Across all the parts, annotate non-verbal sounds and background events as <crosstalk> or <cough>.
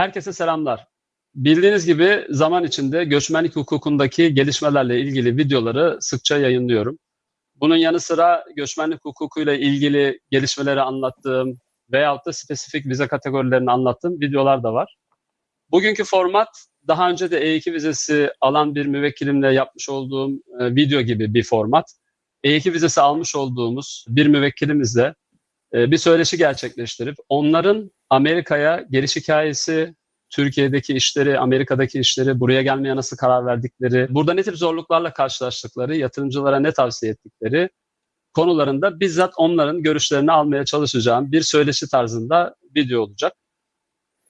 Herkese selamlar. Bildiğiniz gibi zaman içinde göçmenlik hukukundaki gelişmelerle ilgili videoları sıkça yayınlıyorum. Bunun yanı sıra göçmenlik hukukuyla ilgili gelişmeleri anlattığım veyahut da spesifik vize kategorilerini anlattığım videolar da var. Bugünkü format daha önce de E2 vizesi alan bir müvekkilimle yapmış olduğum e, video gibi bir format. E2 vizesi almış olduğumuz bir müvekkilimizle e, bir söyleşi gerçekleştirip onların Amerika'ya geliş hikayesi, Türkiye'deki işleri, Amerika'daki işleri, buraya gelmeye nasıl karar verdikleri, burada ne tip zorluklarla karşılaştıkları, yatırımcılara ne tavsiye ettikleri konularında bizzat onların görüşlerini almaya çalışacağım bir söyleşi tarzında video olacak.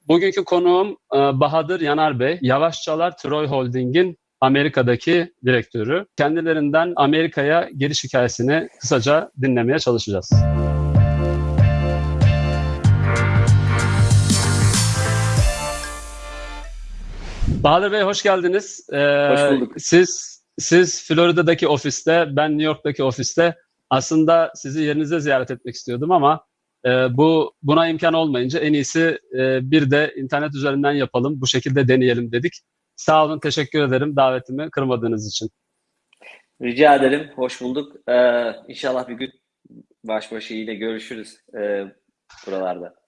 Bugünkü konuğum e, Bahadır Yanar Bey, Yavaşçalar Troy Holding'in Amerika'daki direktörü. Kendilerinden Amerika'ya geliş hikayesini kısaca dinlemeye çalışacağız. Bahadır Bey hoş geldiniz. Ee, Hoş bulduk. Siz siz Florida'daki ofiste, ben New York'taki ofiste. Aslında sizi yerinizde ziyaret etmek istiyordum ama e, bu buna imkan olmayınca en iyisi e, bir de internet üzerinden yapalım, bu şekilde deneyelim dedik. Sağ olun, teşekkür ederim davetimi kırmadığınız için. Rica ederim. Hoş bulduk. Ee, inşallah bir gün baş başa yine görüşürüz e, buralarda.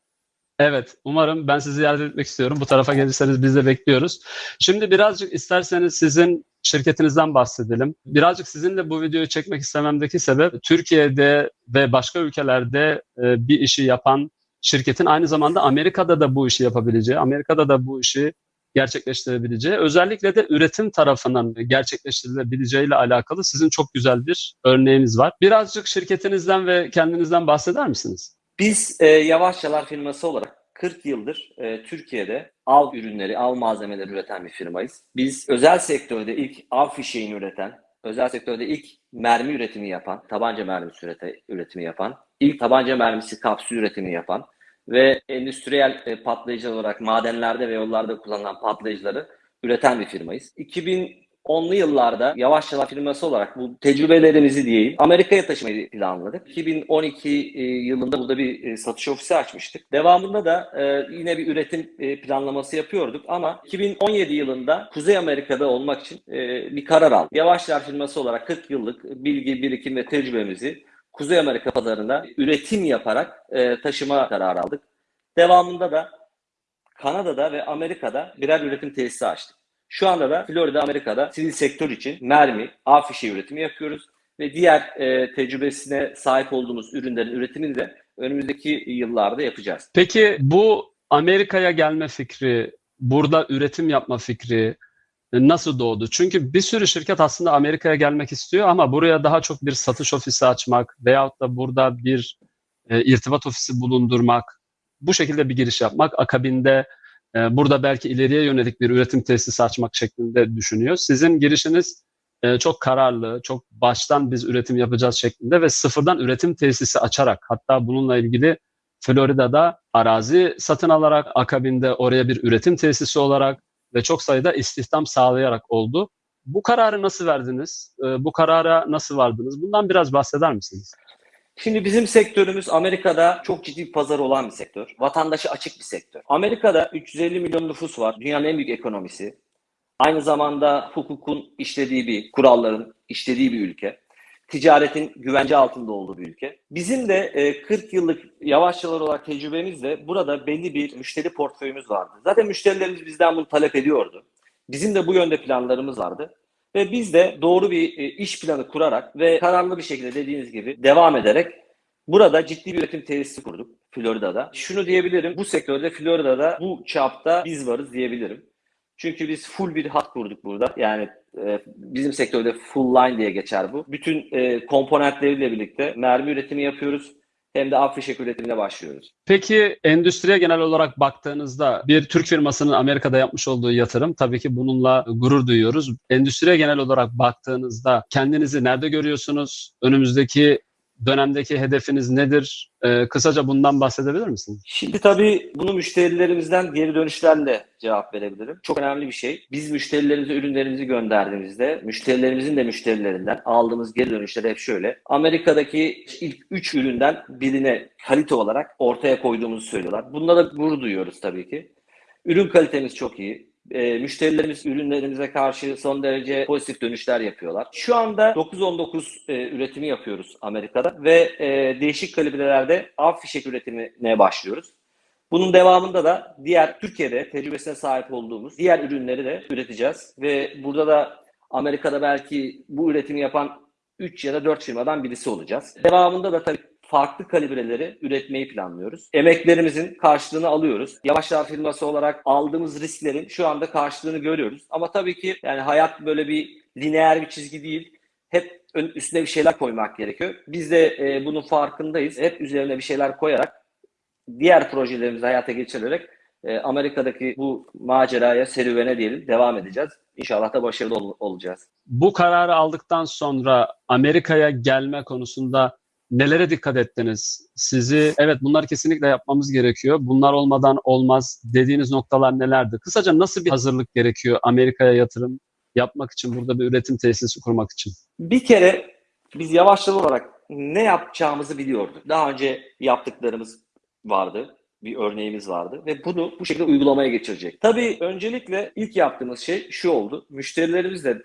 Evet, umarım ben sizi ziyaret etmek istiyorum. Bu tarafa gelirseniz biz de bekliyoruz. Şimdi birazcık isterseniz sizin şirketinizden bahsedelim. Birazcık sizinle bu videoyu çekmek istememdeki sebep Türkiye'de ve başka ülkelerde e, bir işi yapan şirketin aynı zamanda Amerika'da da bu işi yapabileceği, Amerika'da da bu işi gerçekleştirebileceği, özellikle de üretim tarafının gerçekleştirilebileceği ile alakalı sizin çok güzel bir örneğiniz var. Birazcık şirketinizden ve kendinizden bahseder misiniz? Biz e, Yavaşçalar firması olarak 40 yıldır e, Türkiye'de av ürünleri, av malzemeleri üreten bir firmayız. Biz özel sektörde ilk av fişeğini üreten, özel sektörde ilk mermi üretimi yapan, tabanca mermisi ürete, üretimi yapan, ilk tabanca mermisi kapsül üretimi yapan ve endüstriyel e, patlayıcı olarak madenlerde ve yollarda kullanılan patlayıcıları üreten bir firmayız. 2010'lu yıllarda Yavaşçalar firması olarak bu tecrübelerimizi diyeyim Amerika'ya taşımayı planladık. 2012 e, yılında burada bir e, satış ofisi açmıştık. Devamında da e, yine bir üretim planlaması yapıyorduk ama 2017 yılında Kuzey Amerika'da olmak için bir karar aldık. Yavaşçalar firması olarak 40 yıllık bilgi, birikim ve tecrübemizi Kuzey Amerika pazarında üretim yaparak taşıma kararı aldık. Devamında da Kanada'da ve Amerika'da birer üretim tesisi açtık. Şu anda da Florida, Amerika'da sivil sektör için mermi, av fişeği üretimi yapıyoruz. Ve diğer e, tecrübesine sahip olduğumuz ürünlerin üretimini de önümüzdeki yıllarda yapacağız. Peki bu Amerika'ya gelme fikri, burada üretim yapma fikri nasıl doğdu? Çünkü bir sürü şirket aslında Amerika'ya gelmek istiyor ama buraya daha çok bir satış ofisi açmak veyahut da burada bir e, irtibat ofisi bulundurmak, bu şekilde bir giriş yapmak, akabinde e, burada belki ileriye yönelik bir üretim tesisi açmak şeklinde düşünüyor. Sizin girişiniz e, çok kararlı, çok baştan biz üretim yapacağız şeklinde ve sıfırdan üretim tesisi açarak hatta bununla ilgili Florida'da arazi satın alarak akabinde oraya bir üretim tesisi olarak ve çok sayıda istihdam sağlayarak oldu. Bu kararı nasıl verdiniz? E, bu karara nasıl vardınız? Bundan biraz bahseder misiniz? Şimdi bizim sektörümüz Amerika'da çok ciddi bir pazar olan bir sektör. Vatandaşı açık bir sektör. Amerika'da 350 milyon nüfus var. Dünyanın en büyük ekonomisi. Aynı zamanda hukukun işlediği bir, kuralların işlediği bir ülke. Ticaretin güvence altında olduğu bir ülke. Bizim de 40 yıllık yavaşçalar olarak tecrübemizle burada belli bir müşteri portföyümüz vardı. Zaten müşterilerimiz bizden bunu talep ediyordu. Bizim de bu yönde planlarımız vardı. Ve biz de doğru bir iş planı kurarak ve kararlı bir şekilde dediğiniz gibi devam ederek burada ciddi bir üretim tesisi kurduk Florida'da. Şunu diyebilirim, bu sektörde Florida'da bu çapta biz varız diyebilirim. Çünkü biz full bir hat kurduk burada. Yani e, bizim sektörde full line diye geçer bu. Bütün e, komponentleriyle birlikte mermi üretimi yapıyoruz. Hem de af fişek üretimine başlıyoruz. Peki endüstriye genel olarak baktığınızda bir Türk firmasının Amerika'da yapmış olduğu yatırım tabii ki bununla gurur duyuyoruz. Endüstriye genel olarak baktığınızda kendinizi nerede görüyorsunuz? Önümüzdeki dönemdeki hedefiniz nedir? Ee, kısaca bundan bahsedebilir misiniz? Şimdi tabii bunu müşterilerimizden geri dönüşlerle cevap verebilirim. Çok önemli bir şey. Biz müşterilerimize ürünlerimizi gönderdiğimizde müşterilerimizin de müşterilerinden aldığımız geri dönüşler hep şöyle. Amerika'daki ilk 3 üründen birine kalite olarak ortaya koyduğumuzu söylüyorlar. Bunda da gurur duyuyoruz tabii ki. Ürün kalitemiz çok iyi. E, müşterilerimiz ürünlerimize karşı son derece pozitif dönüşler yapıyorlar. Şu anda 919 e, üretimi yapıyoruz Amerika'da ve e, değişik kalibrelerde av fişek üretimine başlıyoruz. Bunun devamında da diğer Türkiye'de tecrübesine sahip olduğumuz diğer ürünleri de üreteceğiz ve burada da Amerika'da belki bu üretimi yapan 3 ya da 4 firmadan birisi olacağız. Devamında da tabii farklı kalibreleri üretmeyi planlıyoruz. Emeklerimizin karşılığını alıyoruz. Yavaşlar firması olarak aldığımız risklerin şu anda karşılığını görüyoruz. Ama tabii ki yani hayat böyle bir lineer bir çizgi değil. Hep üstüne bir şeyler koymak gerekiyor. Biz de e, bunun farkındayız. Hep üzerine bir şeyler koyarak diğer projelerimizi hayata geçirerek e, Amerika'daki bu maceraya, serüvene diyelim devam edeceğiz. İnşallah da başarılı ol- olacağız. Bu kararı aldıktan sonra Amerika'ya gelme konusunda nelere dikkat ettiniz? Sizi evet bunlar kesinlikle yapmamız gerekiyor. Bunlar olmadan olmaz dediğiniz noktalar nelerdi? Kısaca nasıl bir hazırlık gerekiyor Amerika'ya yatırım yapmak için, burada bir üretim tesisi kurmak için? Bir kere biz yavaşlar olarak ne yapacağımızı biliyorduk. Daha önce yaptıklarımız vardı. Bir örneğimiz vardı ve bunu bu şekilde uygulamaya geçirecek. Tabii öncelikle ilk yaptığımız şey şu oldu. Müşterilerimizle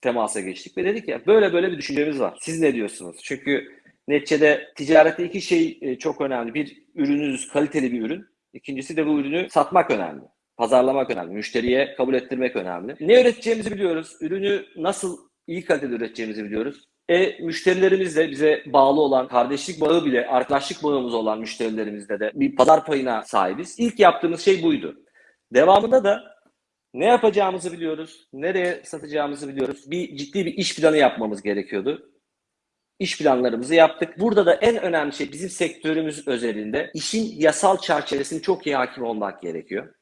temasa geçtik ve dedik ya böyle böyle bir düşüncemiz var. Siz ne diyorsunuz? Çünkü neticede ticarette iki şey e, çok önemli. Bir ürününüz kaliteli bir ürün. İkincisi de bu ürünü satmak önemli. Pazarlamak önemli. Müşteriye kabul ettirmek önemli. Ne üreteceğimizi biliyoruz. Ürünü nasıl iyi kalitede üreteceğimizi biliyoruz. E müşterilerimizle bize bağlı olan kardeşlik bağı bile arkadaşlık bağımız olan müşterilerimizle de bir pazar payına sahibiz. İlk yaptığımız şey buydu. Devamında da ne yapacağımızı biliyoruz. Nereye satacağımızı biliyoruz. Bir ciddi bir iş planı yapmamız gerekiyordu. İş planlarımızı yaptık. Burada da en önemli şey bizim sektörümüz özelinde işin yasal çerçevesini çok iyi hakim olmak gerekiyor.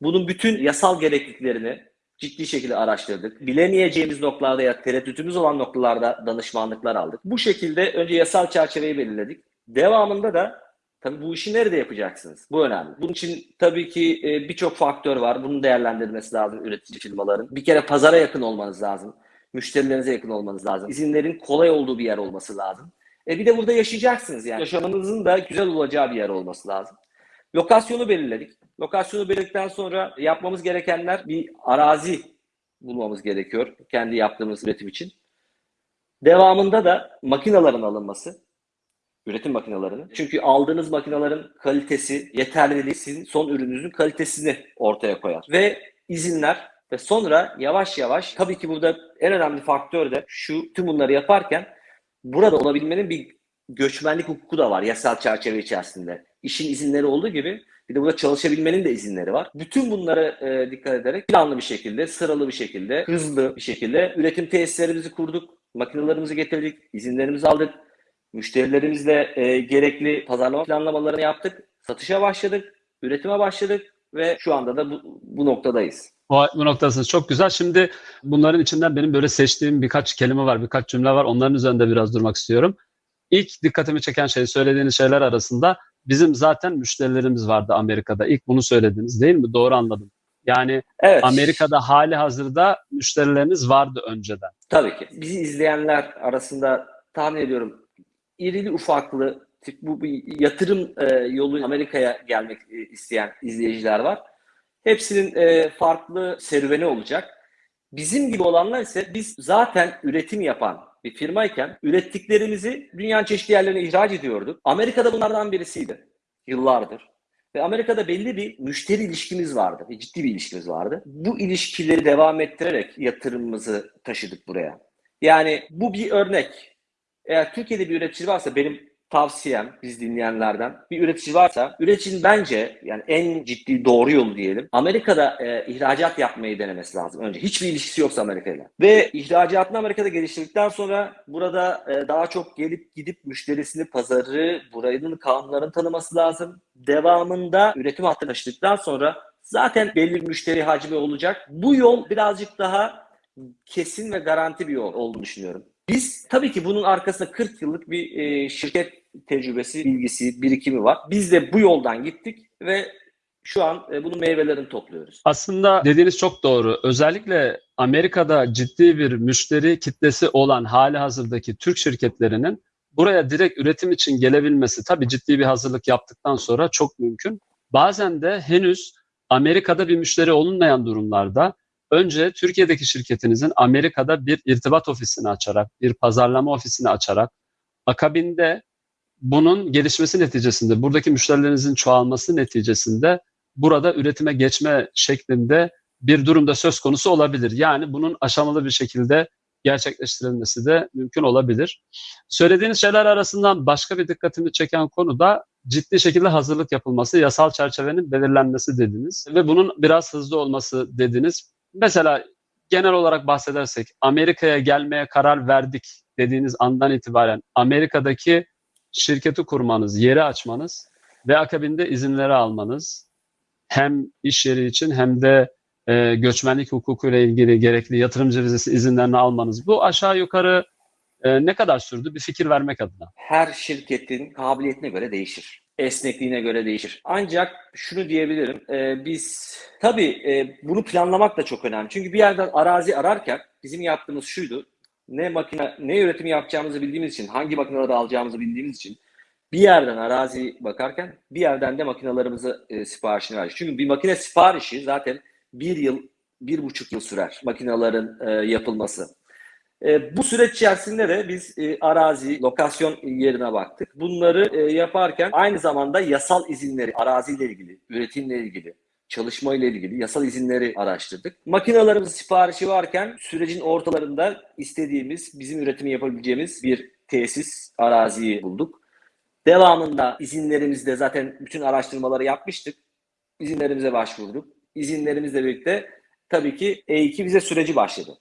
Bunun bütün yasal gerekliliklerini ciddi şekilde araştırdık. Bilemeyeceğimiz noktalarda ya tereddütümüz olan noktalarda danışmanlıklar aldık. Bu şekilde önce yasal çerçeveyi belirledik. Devamında da tabii bu işi nerede yapacaksınız? Bu önemli. Bunun için tabii ki e, birçok faktör var. Bunun değerlendirilmesi lazım üretici firmaların. Bir kere pazara yakın olmanız lazım. Müşterilerinize yakın olmanız lazım. İzinlerin kolay olduğu bir yer olması lazım. E bir de burada yaşayacaksınız yani. Yaşamanızın da güzel olacağı bir yer olması lazım. Lokasyonu belirledik. Lokasyonu belirledikten sonra yapmamız gerekenler bir arazi bulmamız gerekiyor kendi yaptığımız üretim için. Devamında da makinaların alınması. Üretim makinalarının. Çünkü aldığınız makinaların kalitesi, yeterliliği sizin son ürününüzün kalitesini ortaya koyar. Ve izinler ve sonra yavaş yavaş tabii ki burada en önemli faktör de şu tüm bunları yaparken burada olabilmenin bir göçmenlik hukuku da var yasal çerçeve içerisinde. İşin izinleri olduğu gibi bir de burada çalışabilmenin de izinleri var. Bütün bunlara e, dikkat ederek planlı bir şekilde, sıralı bir şekilde, hızlı bir şekilde üretim tesislerimizi kurduk, makinelerimizi getirdik, izinlerimizi aldık. Müşterilerimizle e, gerekli pazarlama planlamalarını yaptık. Satışa başladık, üretime başladık ve şu anda da bu, bu noktadayız. O, bu noktasınız çok güzel. Şimdi bunların içinden benim böyle seçtiğim birkaç kelime var, birkaç cümle var. Onların üzerinde biraz durmak istiyorum. İlk dikkatimi çeken şey söylediğiniz şeyler arasında bizim zaten müşterilerimiz vardı Amerika'da. İlk bunu söylediniz değil mi? Doğru anladım. Yani Evet. Amerika'da hali hazırda müşterileriniz vardı önceden. Tabii ki. Bizi izleyenler arasında tahmin ediyorum irili ufaklı tip bu bir yatırım e, yolu Amerika'ya gelmek e, isteyen izleyiciler var. Hepsinin e, farklı serüveni olacak. Bizim gibi olanlar ise biz zaten üretim yapan bir firmayken ürettiklerimizi dünyanın çeşitli yerlerine ihraç ediyorduk. Amerika'da bunlardan birisiydi yıllardır. Ve Amerika'da belli bir müşteri ilişkimiz vardı. Bir ciddi bir ilişkimiz vardı. Bu ilişkileri devam ettirerek yatırımımızı taşıdık buraya. Yani bu bir örnek. Eğer Türkiye'de bir üretici varsa benim tavsiyem biz dinleyenlerden bir üretici varsa üreticinin bence yani en ciddi doğru yolu diyelim Amerika'da e, ihracat yapmayı denemesi lazım önce. Hiçbir ilişkisi yoksa Amerika'yla. Ve ihracatını Amerika'da geliştirdikten sonra burada e, daha çok gelip gidip müşterisini, pazarı, buranın kanunlarını tanıması lazım. Devamında üretim hattını taşıdıktan sonra zaten belli bir müşteri hacmi olacak. Bu yol birazcık daha kesin ve garanti bir yol olduğunu düşünüyorum. Biz tabii ki bunun arkasında 40 yıllık bir e, şirket tecrübesi, bilgisi, birikimi var. Biz de bu yoldan gittik ve şu an e, bunun meyvelerini topluyoruz. Aslında dediğiniz çok doğru. Özellikle Amerika'da ciddi bir müşteri kitlesi olan hali hazırdaki Türk şirketlerinin buraya direkt üretim için gelebilmesi tabii ciddi bir hazırlık yaptıktan sonra çok mümkün. Bazen de henüz Amerika'da bir müşteri olunmayan durumlarda önce Türkiye'deki şirketinizin Amerika'da bir irtibat ofisini açarak, bir pazarlama ofisini açarak, akabinde bunun gelişmesi neticesinde, buradaki müşterilerinizin çoğalması neticesinde burada üretime geçme şeklinde bir durumda söz konusu olabilir. Yani bunun aşamalı bir şekilde gerçekleştirilmesi de mümkün olabilir. Söylediğiniz şeyler arasından başka bir dikkatimi çeken konu da ciddi şekilde hazırlık yapılması, yasal çerçevenin belirlenmesi dediniz ve bunun biraz hızlı olması dediniz. Mesela genel olarak bahsedersek Amerika'ya gelmeye karar verdik dediğiniz andan itibaren Amerika'daki şirketi kurmanız, yeri açmanız ve akabinde izinleri almanız hem iş yeri için hem de e, göçmenlik hukukuyla ilgili gerekli yatırımcı vizesi izinlerini almanız. Bu aşağı yukarı e, ne kadar sürdü? Bir fikir vermek adına. Her şirketin kabiliyetine göre değişir. Esnekliğine göre değişir. Ancak şunu diyebilirim. e, biz tabii e, bunu planlamak da çok önemli. Çünkü bir yerden arazi ararken bizim yaptığımız şuydu. Ne makine ne üretimi yapacağımızı bildiğimiz için, hangi makineleri alacağımızı bildiğimiz için bir yerden arazi bakarken bir yerden de makinalarımızı e, siparişini verdik. Çünkü bir makine siparişi zaten bir yıl, bir buçuk yıl sürer makinaların e, yapılması. E, bu süreç içerisinde de biz e, arazi, lokasyon yerine baktık. Bunları e, yaparken aynı zamanda yasal izinleri, araziyle ilgili, üretimle ilgili, çalışmayla ilgili yasal izinleri araştırdık. Makinalarımız siparişi varken sürecin ortalarında istediğimiz, bizim üretimi yapabileceğimiz bir tesis, araziyi bulduk. Devamında izinlerimizde zaten bütün araştırmaları yapmıştık. İzinlerimize başvurduk. İzinlerimizle birlikte tabii ki E2 vize süreci başladı.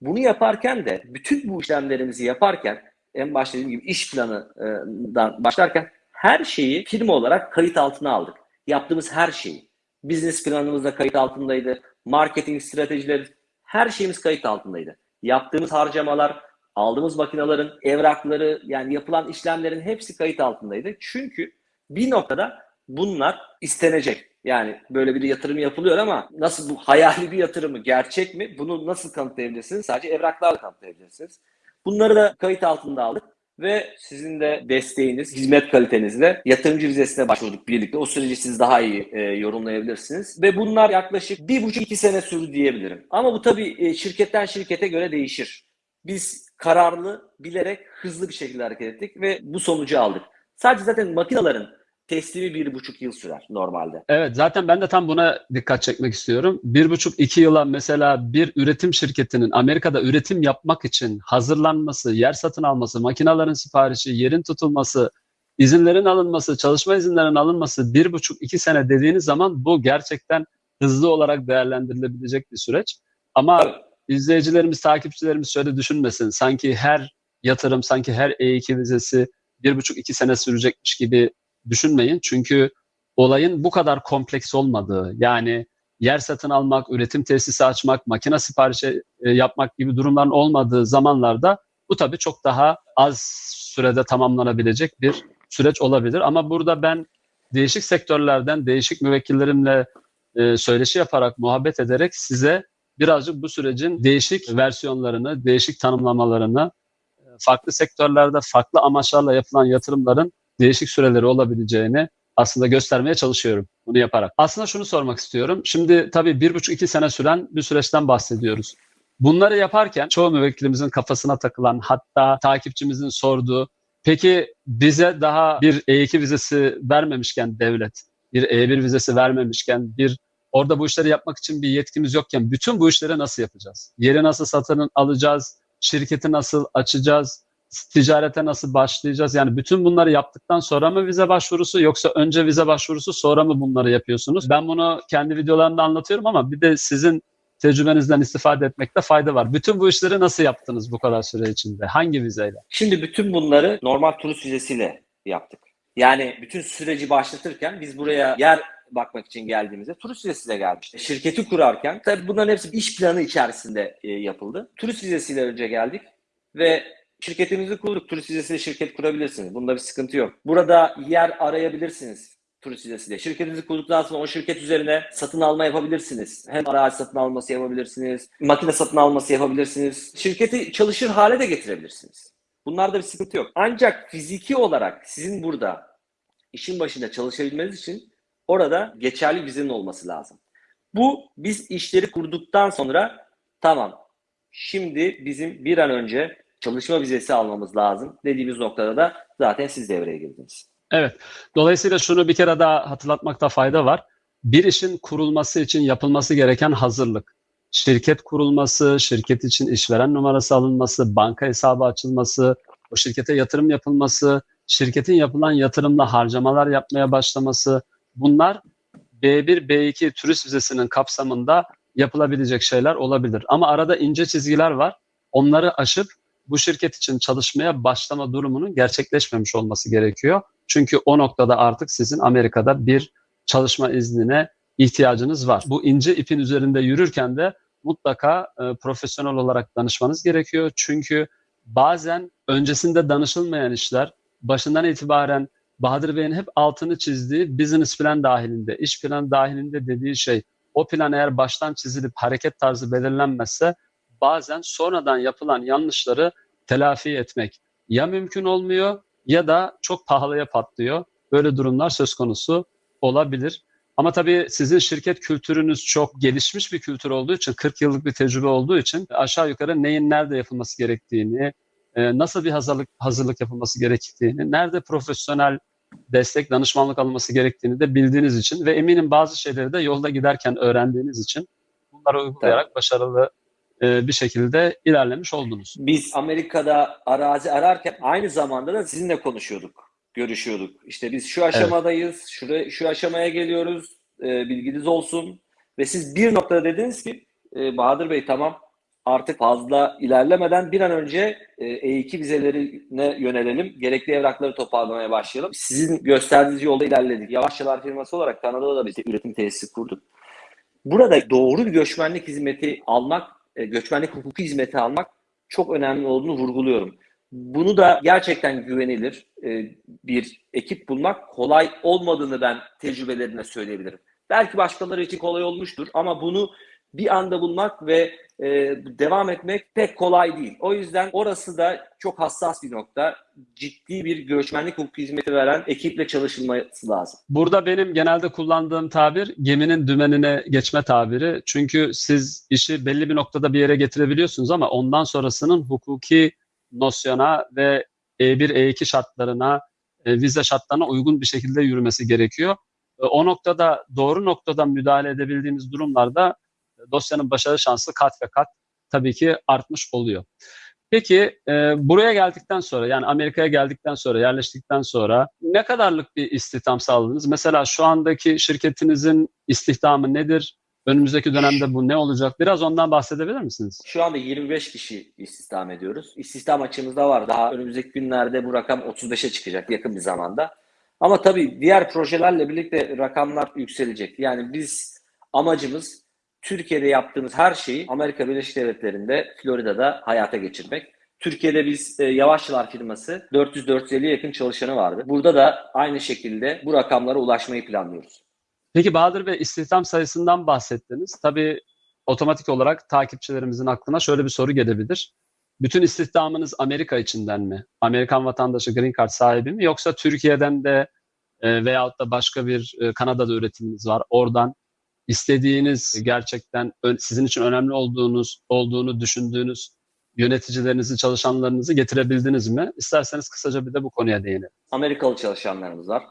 Bunu yaparken de bütün bu işlemlerimizi yaparken en başta dediğim gibi iş planından başlarken her şeyi firma olarak kayıt altına aldık. Yaptığımız her şeyi. Business planımız da kayıt altındaydı. Marketing stratejileri her şeyimiz kayıt altındaydı. Yaptığımız harcamalar, aldığımız makinelerin evrakları yani yapılan işlemlerin hepsi kayıt altındaydı. Çünkü bir noktada bunlar istenecek. Yani böyle bir yatırım yapılıyor ama nasıl bu hayali bir yatırımı gerçek mi? Bunu nasıl kanıtlayabilirsiniz? Sadece evraklarla kanıtlayabilirsiniz. Bunları da kayıt altında aldık ve sizin de desteğiniz, hizmet kalitenizle yatırımcı vizesine başvurduk birlikte. O süreci siz daha iyi e, yorumlayabilirsiniz. Ve bunlar yaklaşık bir buçuk iki sene sürdü diyebilirim. Ama bu tabii e, şirketten şirkete göre değişir. Biz kararlı, bilerek, hızlı bir şekilde hareket ettik ve bu sonucu aldık. Sadece zaten makinelerin teslimi bir buçuk yıl sürer normalde. Evet zaten ben de tam buna dikkat çekmek istiyorum. Bir buçuk iki yıla mesela bir üretim şirketinin Amerika'da üretim yapmak için hazırlanması, yer satın alması, makinelerin siparişi, yerin tutulması, izinlerin alınması, çalışma izinlerinin alınması bir buçuk iki sene dediğiniz zaman bu gerçekten hızlı olarak değerlendirilebilecek bir süreç. Ama izleyicilerimiz, takipçilerimiz şöyle düşünmesin. Sanki her yatırım, sanki her E2 vizesi bir buçuk iki sene sürecekmiş gibi düşünmeyin. Çünkü olayın bu kadar kompleks olmadığı yani yer satın almak, üretim tesisi açmak, makine siparişi e, yapmak gibi durumların olmadığı zamanlarda bu tabii çok daha az sürede tamamlanabilecek bir süreç olabilir. Ama burada ben değişik sektörlerden değişik müvekkillerimle e, söyleşi yaparak, muhabbet ederek size birazcık bu sürecin değişik versiyonlarını, değişik tanımlamalarını, e, farklı sektörlerde farklı amaçlarla yapılan yatırımların değişik süreleri olabileceğini aslında göstermeye çalışıyorum bunu yaparak. Aslında şunu sormak istiyorum. Şimdi tabii bir buçuk iki sene süren bir süreçten bahsediyoruz. Bunları yaparken çoğu müvekkilimizin kafasına takılan hatta takipçimizin sorduğu peki bize daha bir E2 vizesi vermemişken devlet, bir E1 vizesi vermemişken bir orada bu işleri yapmak için bir yetkimiz yokken bütün bu işleri nasıl yapacağız? Yeri nasıl satın alacağız? Şirketi nasıl açacağız? Ticarete nasıl başlayacağız? Yani bütün bunları yaptıktan sonra mı vize başvurusu yoksa önce vize başvurusu sonra mı bunları yapıyorsunuz? Ben bunu kendi videolarımda anlatıyorum ama bir de sizin tecrübenizden istifade etmekte fayda var. Bütün bu işleri nasıl yaptınız bu kadar süre içinde? Hangi vizeyle? Şimdi bütün bunları normal turist vizesiyle yaptık. Yani bütün süreci başlatırken biz buraya yer bakmak için geldiğimizde turist vizesiyle geldik. Şirketi kurarken tabii bunların hepsi iş planı içerisinde e, yapıldı. Turist vizesiyle önce geldik ve şirketimizi kurduk. Turist vizesiyle şirket kurabilirsiniz. Bunda bir sıkıntı yok. Burada yer arayabilirsiniz turist vizesiyle. Şirketinizi kurduktan sonra o şirket üzerine satın alma yapabilirsiniz. Hem arazi satın alması yapabilirsiniz, makine satın alması yapabilirsiniz. Şirketi çalışır hale de getirebilirsiniz. Bunlarda bir sıkıntı yok. Ancak fiziki olarak sizin burada işin başında çalışabilmeniz için orada geçerli vizenin olması lazım. Bu biz işleri kurduktan sonra tamam şimdi bizim bir an önce çalışma vizesi almamız lazım dediğimiz noktada da zaten siz devreye girdiniz. Evet. Dolayısıyla şunu bir kere daha hatırlatmakta fayda var. Bir işin kurulması için yapılması gereken hazırlık. Şirket kurulması, şirket için işveren numarası alınması, banka hesabı açılması, o şirkete yatırım yapılması, şirketin yapılan yatırımla harcamalar yapmaya başlaması. Bunlar B1, B2 turist vizesinin kapsamında yapılabilecek şeyler olabilir. Ama arada ince çizgiler var. Onları aşıp bu şirket için çalışmaya başlama durumunun gerçekleşmemiş olması gerekiyor. Çünkü o noktada artık sizin Amerika'da bir çalışma iznine ihtiyacınız var. Bu ince ipin üzerinde yürürken de mutlaka e, profesyonel olarak danışmanız gerekiyor. Çünkü bazen öncesinde danışılmayan işler başından itibaren Bahadır Bey'in hep altını çizdiği business plan dahilinde, iş planı dahilinde dediği şey o plan eğer baştan çizilip hareket tarzı belirlenmezse bazen sonradan yapılan yanlışları telafi etmek ya mümkün olmuyor ya da çok pahalıya patlıyor. Böyle durumlar söz konusu olabilir. Ama tabii sizin şirket kültürünüz çok gelişmiş bir kültür olduğu için, 40 yıllık bir tecrübe olduğu için aşağı yukarı neyin nerede yapılması gerektiğini, e, nasıl bir hazırlık hazırlık yapılması gerektiğini, nerede profesyonel destek, danışmanlık alınması gerektiğini de bildiğiniz için ve eminim bazı şeyleri de yolda giderken öğrendiğiniz için bunları uygulayarak başarılı e, bir şekilde ilerlemiş oldunuz. Biz Amerika'da arazi ararken aynı zamanda da sizinle konuşuyorduk, görüşüyorduk. İşte biz şu aşamadayız, şuraya, şu aşamaya geliyoruz, e, bilginiz olsun. Ve siz bir noktada dediniz ki e, Bahadır Bey tamam artık fazla ilerlemeden bir an önce e, E2 vizelerine yönelelim. Gerekli evrakları toparlamaya başlayalım. Sizin gösterdiğiniz yolda ilerledik. Yavaşçalar firması olarak Kanada'da da de üretim tesisi kurduk. Burada doğru bir göçmenlik hizmeti almak, e, göçmenlik hukuku hizmeti almak çok önemli olduğunu vurguluyorum. Bunu da gerçekten güvenilir e, bir ekip bulmak kolay olmadığını ben tecrübelerine söyleyebilirim. Belki başkaları için kolay olmuştur ama bunu bir anda bulmak ve e, devam etmek pek kolay değil. O yüzden orası da çok hassas bir nokta. Ciddi bir göçmenlik hukuku hizmeti veren ekiple çalışılması lazım. Burada benim genelde kullandığım tabir geminin dümenine geçme tabiri. Çünkü siz işi belli bir noktada bir yere getirebiliyorsunuz ama ondan sonrasının hukuki nosyona ve E1, E2 şartlarına, e, vize şartlarına uygun bir şekilde yürümesi gerekiyor. E, o noktada doğru noktadan müdahale edebildiğimiz durumlarda dosyanın başarı şansı kat ve kat tabii ki artmış oluyor. Peki e, buraya geldikten sonra yani Amerika'ya geldikten sonra yerleştikten sonra ne kadarlık bir istihdam sağladınız? Mesela şu andaki şirketinizin istihdamı nedir? Önümüzdeki dönemde bu ne olacak? Biraz ondan bahsedebilir misiniz? Şu anda 25 kişi istihdam ediyoruz. İstihdam açığımız da var. Daha önümüzdeki günlerde bu rakam 35'e çıkacak yakın bir zamanda. Ama tabii diğer projelerle birlikte rakamlar yükselecek. Yani biz amacımız Türkiye'de yaptığımız her şeyi Amerika Birleşik Devletleri'nde, Florida'da hayata geçirmek. Türkiye'de biz e, Yavaşçılar firması 400-450'ye yakın çalışanı vardı. Burada da aynı şekilde bu rakamlara ulaşmayı planlıyoruz. Peki Bahadır Bey istihdam sayısından bahsettiniz. Tabii otomatik olarak takipçilerimizin aklına şöyle bir soru gelebilir. Bütün istihdamınız Amerika içinden mi? Amerikan vatandaşı green card sahibi mi? Yoksa Türkiye'den de e, veyahut da başka bir e, Kanada'da üretiminiz var. Oradan istediğiniz gerçekten sizin için önemli olduğunuz olduğunu düşündüğünüz yöneticilerinizi, çalışanlarınızı getirebildiniz mi? İsterseniz kısaca bir de bu konuya değinelim. Amerikalı çalışanlarımız var.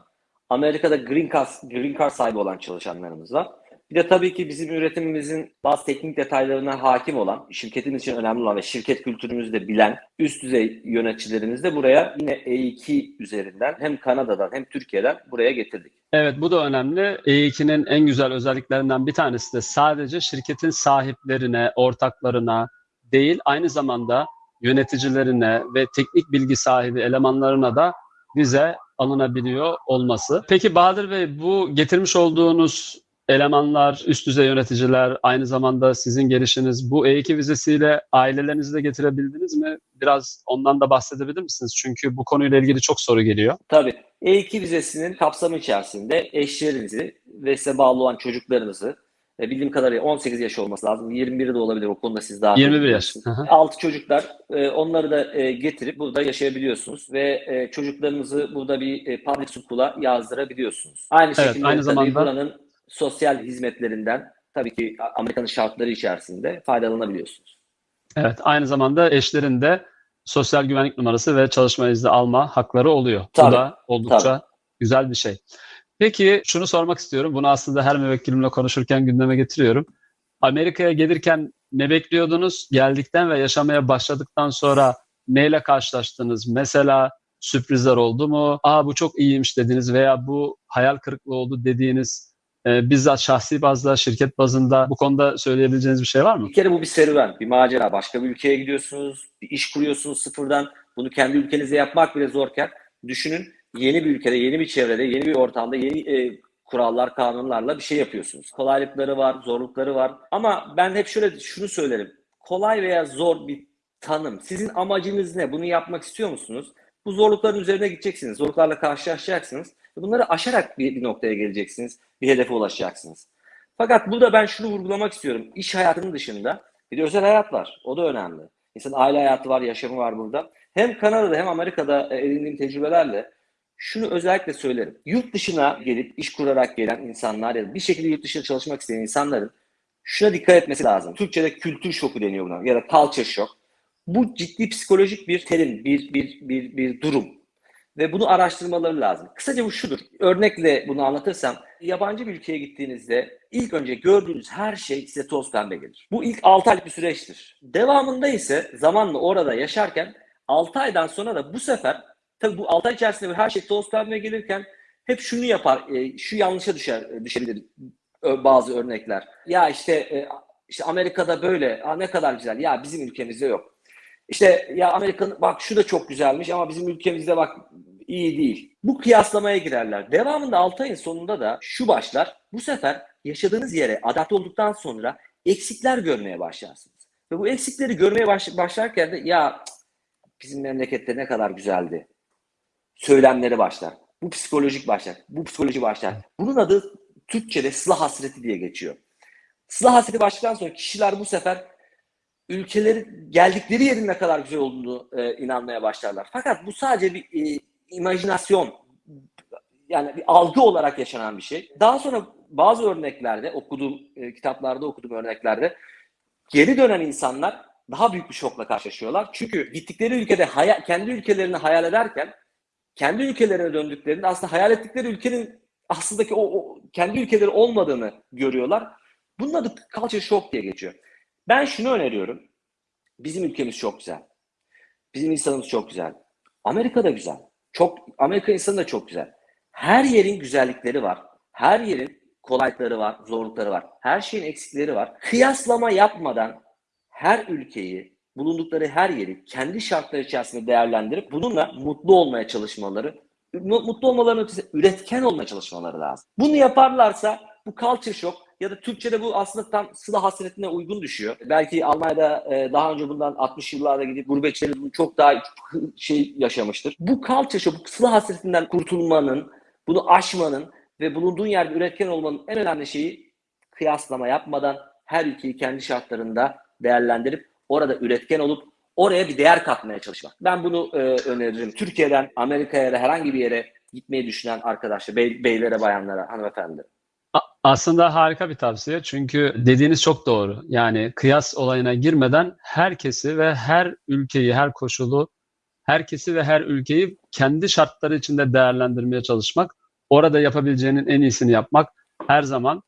Amerika'da green card, green card sahibi olan çalışanlarımız var. Bir de tabii ki bizim üretimimizin bazı teknik detaylarına hakim olan, şirketin için önemli olan ve şirket kültürümüzü de bilen üst düzey yöneticilerimiz de buraya yine E2 üzerinden hem Kanada'dan hem Türkiye'den buraya getirdik. Evet bu da önemli. E2'nin en güzel özelliklerinden bir tanesi de sadece şirketin sahiplerine, ortaklarına değil aynı zamanda yöneticilerine ve teknik bilgi sahibi elemanlarına da vize alınabiliyor olması. Peki Bahadır Bey bu getirmiş olduğunuz elemanlar, üst düzey yöneticiler, aynı zamanda sizin gelişiniz bu E2 vizesiyle ailelerinizi de getirebildiniz mi? Biraz ondan da bahsedebilir misiniz? Çünkü bu konuyla ilgili çok soru geliyor. Tabii. E2 vizesinin kapsamı içerisinde eşlerinizi ve size bağlı olan çocuklarınızı E, bildiğim kadarıyla 18 yaş olması lazım. 21 de olabilir. O konuda siz daha 21 yaş. Hı hı. Altı çocuklar e, onları da e, getirip burada yaşayabiliyorsunuz ve çocuklarınızı burada bir public school'a yazdırabiliyorsunuz. Aynı Evet, şekilde aynı zamanda- buranın sosyal hizmetlerinden tabii ki Amerika'nın şartları içerisinde faydalanabiliyorsunuz. Evet, aynı zamanda eşlerin de sosyal güvenlik numarası ve çalışma izni alma hakları oluyor. Tabii, Bu da oldukça güzel bir şey. Peki şunu sormak istiyorum. Bunu aslında her müvekkilimle konuşurken gündeme getiriyorum. Amerika'ya gelirken ne bekliyordunuz? Geldikten ve yaşamaya başladıktan sonra neyle karşılaştınız? Mesela sürprizler oldu mu? Aa bu çok iyiymiş dediniz veya bu hayal kırıklığı oldu dediğiniz e, bizzat şahsi bazda, şirket bazında bu konuda söyleyebileceğiniz bir şey var mı? Bir kere bu bir serüven, bir macera. Başka bir ülkeye gidiyorsunuz, bir iş kuruyorsunuz sıfırdan. Bunu kendi ülkenizde yapmak bile zorken düşünün yeni bir ülkede, yeni bir çevrede, yeni bir ortamda, yeni e, kurallar, kanunlarla bir şey yapıyorsunuz. Kolaylıkları var, zorlukları var. Ama ben hep şöyle şunu söylerim. Kolay veya zor bir tanım. Sizin amacınız ne? Bunu yapmak istiyor musunuz? Bu zorlukların üzerine gideceksiniz. Zorluklarla karşılaşacaksınız. Bunları aşarak bir, bir noktaya geleceksiniz. Bir hedefe ulaşacaksınız. Fakat burada ben şunu vurgulamak istiyorum. İş hayatının dışında bir de özel hayat var. O da önemli. İnsanın aile hayatı var, yaşamı var burada. Hem Kanada'da hem Amerika'da e, edindiğim tecrübelerle şunu özellikle söylerim. Yurt dışına gelip iş kurarak gelen insanlar ya da bir şekilde yurt dışında çalışmak isteyen insanların şuna dikkat etmesi lazım. Türkçe'de kültür şoku deniyor buna ya da culture shock. Bu ciddi psikolojik bir terim, bir, bir, bir, bir durum. Ve bunu araştırmaları lazım. Kısaca bu şudur. Örnekle bunu anlatırsam, yabancı bir ülkeye gittiğinizde ilk önce gördüğünüz her şey size toz pembe gelir. Bu ilk 6 aylık bir süreçtir. Devamında ise zamanla orada yaşarken 6 aydan sonra da bu sefer tabii bu 6 ay içerisinde her şey toz pembe gelirken hep şunu yapar, e, şu yanlışa düşer, e, düşebilir ö- bazı örnekler. Ya işte e, işte Amerika'da böyle, Aa, ne kadar güzel. Ya bizim ülkemizde yok. İşte ya Amerika'nın bak şu da çok güzelmiş ama bizim ülkemizde bak iyi değil. Bu kıyaslamaya girerler. Devamında 6 ayın sonunda da şu başlar. Bu sefer yaşadığınız yere adapte olduktan sonra eksikler görmeye başlarsınız. Ve bu eksikleri görmeye baş- başlarken de ya bizim memlekette ne kadar güzeldi. Söylemleri başlar. Bu psikolojik başlar. Bu psikoloji başlar. Bunun adı Türkçe'de sıla hasreti diye geçiyor. Sıla hasreti başladıktan sonra kişiler bu sefer ülkeleri geldikleri yerin ne kadar güzel olduğunu e, inanmaya başlarlar. Fakat bu sadece bir e, imajinasyon yani bir algı olarak yaşanan bir şey. Daha sonra bazı örneklerde okuduğum e, kitaplarda okuduğum örneklerde geri dönen insanlar daha büyük bir şokla karşılaşıyorlar. Çünkü gittikleri ülkede hayal, kendi ülkelerini hayal ederken kendi ülkelerine döndüklerinde aslında hayal ettikleri ülkenin aslındaki o, o kendi ülkeleri olmadığını görüyorlar. Bunun adı culture shock diye geçiyor. Ben şunu öneriyorum. Bizim ülkemiz çok güzel. Bizim insanımız çok güzel. Amerika da güzel. Çok Amerika insanı da çok güzel. Her yerin güzellikleri var. Her yerin kolaylıkları var, zorlukları var. Her şeyin eksikleri var. Kıyaslama yapmadan her ülkeyi, bulundukları her yeri kendi şartları içerisinde değerlendirip bununla mutlu olmaya çalışmaları, mu- mutlu olmalarının ötesi üretken olmaya çalışmaları lazım. Bunu yaparlarsa bu culture shock ya da Türkçe'de bu aslında tam sıla hasretine uygun düşüyor. Belki Almanya'da e, daha önce bundan 60 yıllarda gidip gurbetçiler bunu çok daha <laughs> şey yaşamıştır. Bu culture shock, bu sıla hasretinden kurtulmanın, bunu aşmanın ve bulunduğun yerde üretken olmanın en önemli şeyi kıyaslama yapmadan her ülkeyi kendi şartlarında değerlendirip orada üretken olup oraya bir değer katmaya çalışmak. Ben bunu e, öneririm. Türkiye'den Amerika'ya ya da herhangi bir yere gitmeyi düşünen arkadaşlar, bey, beylere, bayanlara, hanımefendilere. Aslında harika bir tavsiye çünkü dediğiniz çok doğru. Yani kıyas olayına girmeden herkesi ve her ülkeyi, her koşulu, herkesi ve her ülkeyi kendi şartları içinde değerlendirmeye çalışmak, orada yapabileceğinin en iyisini yapmak her zaman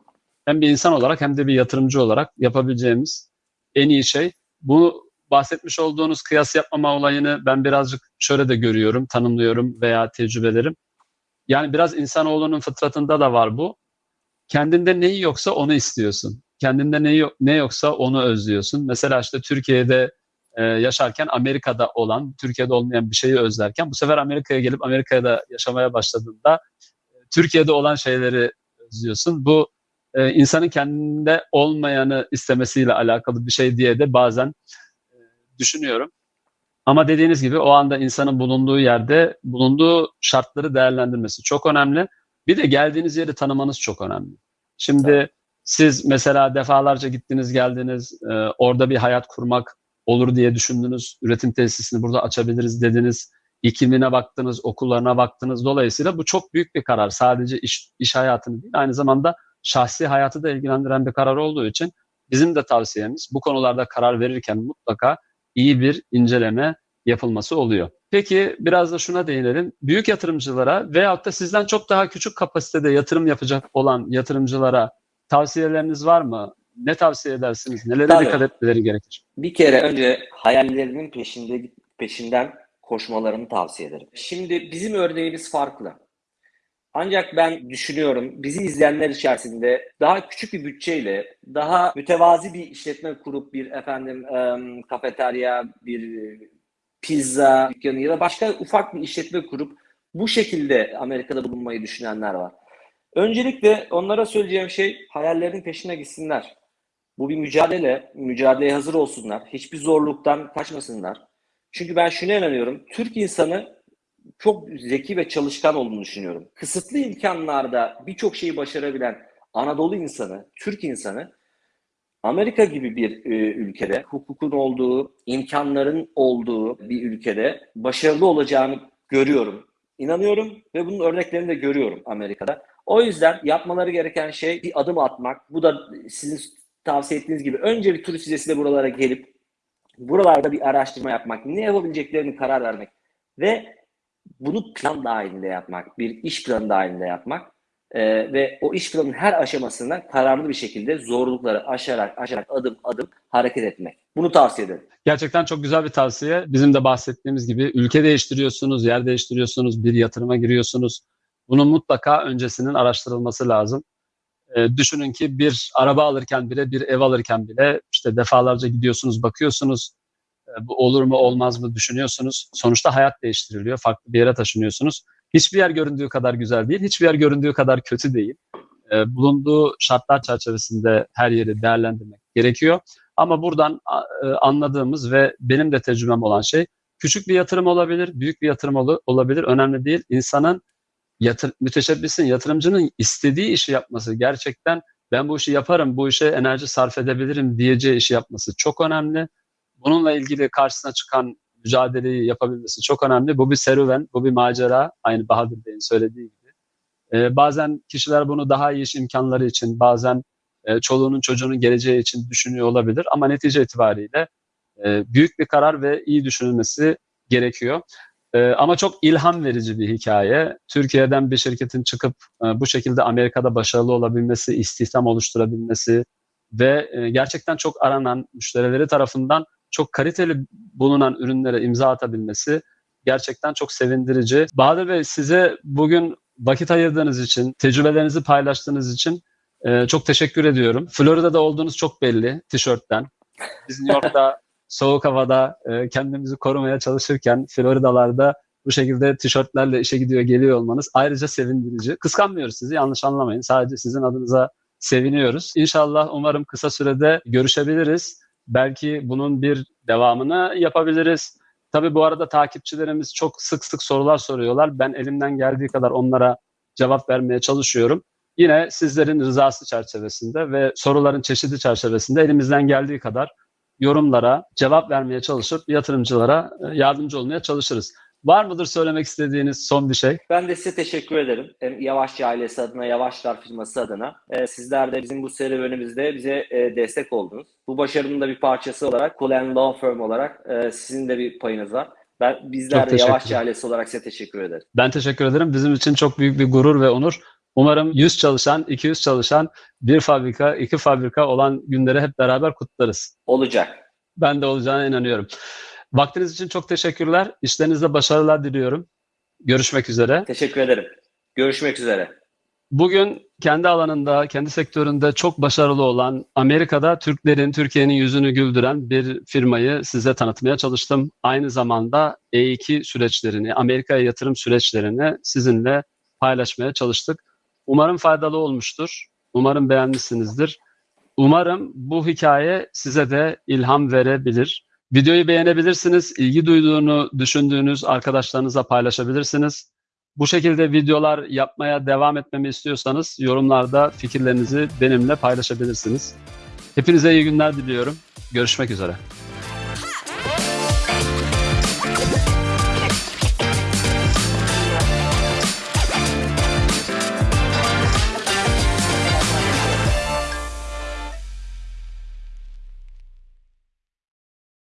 hem bir insan olarak hem de bir yatırımcı olarak yapabileceğimiz en iyi şey. Bu bahsetmiş olduğunuz kıyas yapmama olayını ben birazcık şöyle de görüyorum, tanımlıyorum veya tecrübelerim. Yani biraz insanoğlunun fıtratında da var bu kendinde neyi yoksa onu istiyorsun. Kendinde yok, ne yoksa onu özlüyorsun. Mesela işte Türkiye'de e, yaşarken Amerika'da olan, Türkiye'de olmayan bir şeyi özlerken bu sefer Amerika'ya gelip Amerika'da yaşamaya başladığında e, Türkiye'de olan şeyleri özlüyorsun. Bu e, insanın kendinde olmayanı istemesiyle alakalı bir şey diye de bazen e, düşünüyorum. Ama dediğiniz gibi o anda insanın bulunduğu yerde bulunduğu şartları değerlendirmesi çok önemli. Bir de geldiğiniz yeri tanımanız çok önemli. Şimdi Siz mesela defalarca gittiniz geldiniz, e, orada bir hayat kurmak olur diye düşündünüz. Üretim tesisini burada açabiliriz dediniz. İklimine baktınız, okullarına baktınız. Dolayısıyla bu çok büyük bir karar. Sadece iş, iş hayatını değil, aynı zamanda şahsi hayatı da ilgilendiren bir karar olduğu için bizim de tavsiyemiz bu konularda karar verirken mutlaka iyi bir inceleme yapılması oluyor. Peki biraz da şuna değinelim. Büyük yatırımcılara veyahut da sizden çok daha küçük kapasitede yatırım yapacak olan yatırımcılara tavsiyeleriniz var mı? Ne tavsiye edersiniz? Nelere Tabii. dikkat etmeleri gerekir? Bir kere önce hayallerinin peşinde peşinden koşmalarını tavsiye ederim. Şimdi bizim örneğimiz farklı. Ancak ben düşünüyorum bizi izleyenler içerisinde daha küçük bir bütçeyle daha mütevazi bir işletme kurup bir efendim em, kafeterya, bir pizza dükkanı ya da başka ufak bir işletme kurup bu şekilde Amerika'da bulunmayı düşünenler var. Öncelikle onlara söyleyeceğim şey hayallerinin peşine gitsinler. Bu bir mücadele, mücadeleye hazır olsunlar. Hiçbir zorluktan kaçmasınlar. Çünkü ben şuna inanıyorum. Türk insanı çok zeki ve çalışkan olduğunu düşünüyorum. Kısıtlı imkanlarda birçok şeyi başarabilen Anadolu insanı, Türk insanı Amerika gibi bir e, ülkede hukukun olduğu, imkanların olduğu bir ülkede başarılı olacağını görüyorum. İnanıyorum ve bunun örneklerini de görüyorum Amerika'da. O yüzden yapmaları gereken şey bir adım atmak. Bu da sizin tavsiye ettiğiniz gibi önce bir turist vizesiyle buralara gelip buralarda bir araştırma yapmak, ne yapabileceklerini karar vermek ve bunu plan dahilinde yapmak, bir iş planı dahilinde yapmak Ee, ve o iş planının her aşamasında kararlı bir şekilde zorlukları aşarak aşarak adım adım hareket etmek. Bunu tavsiye ederim. Gerçekten çok güzel bir tavsiye. Bizim de bahsettiğimiz gibi ülke değiştiriyorsunuz, yer değiştiriyorsunuz, bir yatırıma giriyorsunuz. Bunun mutlaka öncesinin araştırılması lazım. Ee, düşünün ki bir araba alırken bile, bir ev alırken bile işte defalarca gidiyorsunuz, bakıyorsunuz. Ee, bu olur mu, olmaz mı düşünüyorsunuz. Sonuçta hayat değiştiriliyor, farklı bir yere taşınıyorsunuz. Hiçbir yer göründüğü kadar güzel değil, hiçbir yer göründüğü kadar kötü değil. Ee, bulunduğu şartlar çerçevesinde her yeri değerlendirmek gerekiyor. Ama buradan e, anladığımız ve benim de tecrübem olan şey küçük bir yatırım olabilir, büyük bir yatırım ol- olabilir. Önemli değil. İnsanın yatır, müteşebbisin, yatırımcının istediği işi yapması gerçekten ben bu işi yaparım, bu işe enerji sarf edebilirim diyeceği işi yapması çok önemli. Bununla ilgili karşısına çıkan mücadeleyi yapabilmesi çok önemli. Bu bir serüven, bu bir macera. Aynı Bahadır Bey'in söylediği gibi. Ee, bazen kişiler bunu daha iyi iş imkanları için, bazen e, çoluğunun çocuğunun geleceği için düşünüyor olabilir. Ama netice itibariyle e, büyük bir karar ve iyi düşünülmesi gerekiyor. E, ama çok ilham verici bir hikaye. Türkiye'den bir şirketin çıkıp e, bu şekilde Amerika'da başarılı olabilmesi, istihdam oluşturabilmesi ve e, gerçekten çok aranan müşterileri tarafından çok kaliteli bulunan ürünlere imza atabilmesi gerçekten çok sevindirici. Bahadır Bey size bugün vakit ayırdığınız için, tecrübelerinizi paylaştığınız için e, çok teşekkür ediyorum. Florida'da olduğunuz çok belli tişörtten. Biz New York'ta <laughs> soğuk havada e, kendimizi korumaya çalışırken Florida'larda bu şekilde tişörtlerle işe gidiyor geliyor olmanız ayrıca sevindirici. Kıskanmıyoruz sizi yanlış anlamayın. Sadece sizin adınıza seviniyoruz. İnşallah umarım kısa sürede görüşebiliriz. Belki bunun bir devamını yapabiliriz. Tabii bu arada takipçilerimiz çok sık sık sorular soruyorlar. Ben elimden geldiği kadar onlara cevap vermeye çalışıyorum. Yine sizlerin rızası çerçevesinde ve soruların çeşidi çerçevesinde elimizden geldiği kadar yorumlara cevap vermeye çalışıp yatırımcılara e, yardımcı olmaya çalışırız. Var mıdır söylemek istediğiniz son bir şey? Ben de size teşekkür ederim. Hem Yavaşçı ailesi adına, Yavaşlar firması adına. Ee, sizler de bizim bu serüvenimizde bize e, destek oldunuz. Bu başarının da bir parçası olarak Colen Law Firm olarak e, sizin de bir payınız var. Ben bizler de Yavaşçı ederim. ailesi olarak size teşekkür ederiz. Ben teşekkür ederim. Bizim için çok büyük bir gurur ve onur. Umarım 100 çalışan, 200 çalışan, bir fabrika, iki fabrika olan günleri hep beraber kutlarız. Olacak. Ben de olacağına inanıyorum. Vaktiniz için çok teşekkürler. İşlerinizde başarılar diliyorum. Görüşmek üzere. Teşekkür ederim. Görüşmek üzere. Bugün kendi alanında, kendi sektöründe çok başarılı olan Amerika'da Türklerin, Türkiye'nin yüzünü güldüren bir firmayı size tanıtmaya çalıştım. Aynı zamanda E2 süreçlerini, Amerika'ya yatırım süreçlerini sizinle paylaşmaya çalıştık. Umarım faydalı olmuştur. Umarım beğenmişsinizdir. Umarım bu hikaye size de ilham verebilir. Videoyu beğenebilirsiniz. İlgi duyduğunu düşündüğünüz arkadaşlarınızla paylaşabilirsiniz. Bu şekilde videolar yapmaya devam etmemi istiyorsanız yorumlarda fikirlerinizi benimle paylaşabilirsiniz. Hepinize iyi günler diliyorum. Görüşmek üzere.